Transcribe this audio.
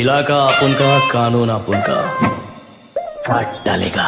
इलाका अपन का कानून अपन का काट डालेगा